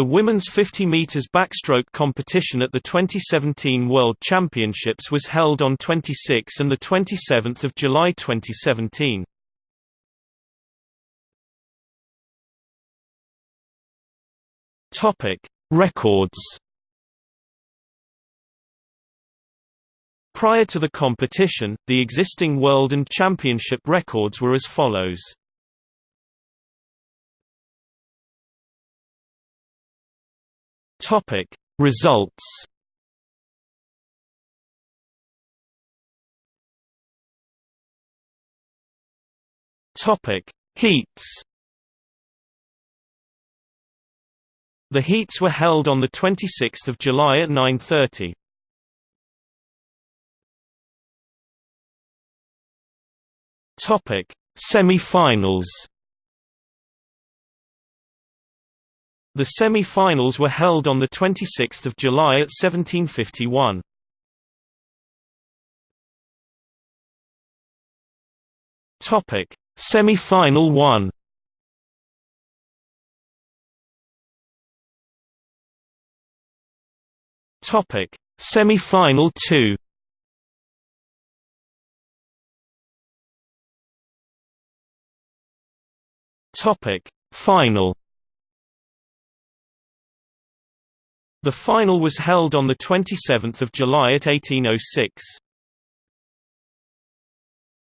The women's 50 meters backstroke competition at the 2017 World Championships was held on 26 and the 27th of July 2017. Topic: Records. Prior to the competition, the existing world and championship records were as follows. Topic Results. Topic Heats. The heats were held on the 26th of July at 9:30. Topic Semi-finals The semi-finals were held on 26 July at 1751. Topic: Semi-final 1. Topic: Semi-final 2. Topic: Final The final was held on 27 July at 1806.